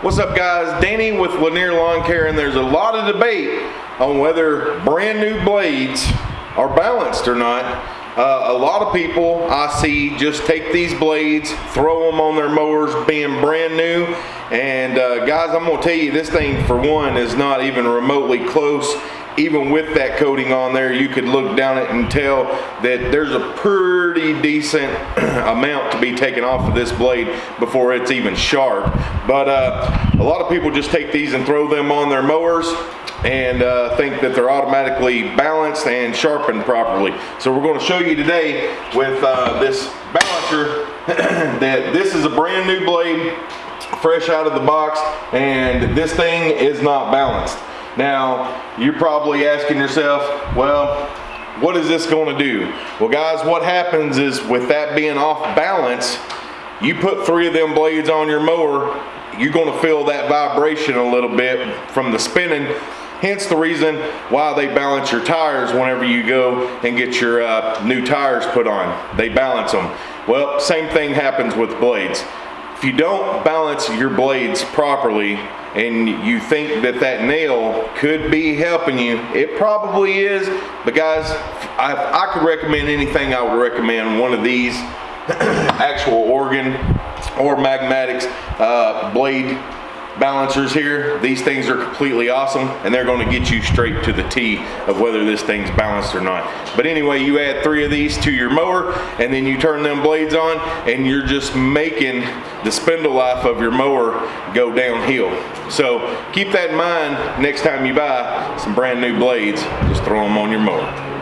What's up guys? Danny with Lanier Lawn Care and there's a lot of debate on whether brand new blades are balanced or not. Uh, a lot of people I see just take these blades, throw them on their mowers being brand new. And uh, guys, I'm gonna tell you this thing for one is not even remotely close even with that coating on there, you could look down it and tell that there's a pretty decent amount to be taken off of this blade before it's even sharp. But uh, a lot of people just take these and throw them on their mowers and uh, think that they're automatically balanced and sharpened properly. So we're going to show you today with uh, this balancer that this is a brand new blade fresh out of the box and this thing is not balanced. Now, you're probably asking yourself, well, what is this going to do? Well, guys, what happens is with that being off balance, you put three of them blades on your mower, you're going to feel that vibration a little bit from the spinning. Hence the reason why they balance your tires whenever you go and get your uh, new tires put on. They balance them. Well, same thing happens with blades. If you don't balance your blades properly and you think that that nail could be helping you, it probably is. But guys, I, I could recommend anything I would recommend one of these actual Oregon or Magna-Matics uh, blade balancers here. These things are completely awesome and they're gonna get you straight to the T of whether this thing's balanced or not. But anyway, you add three of these to your mower and then you turn them blades on and you're just making the spindle life of your mower go downhill. So keep that in mind next time you buy some brand new blades, just throw them on your mower.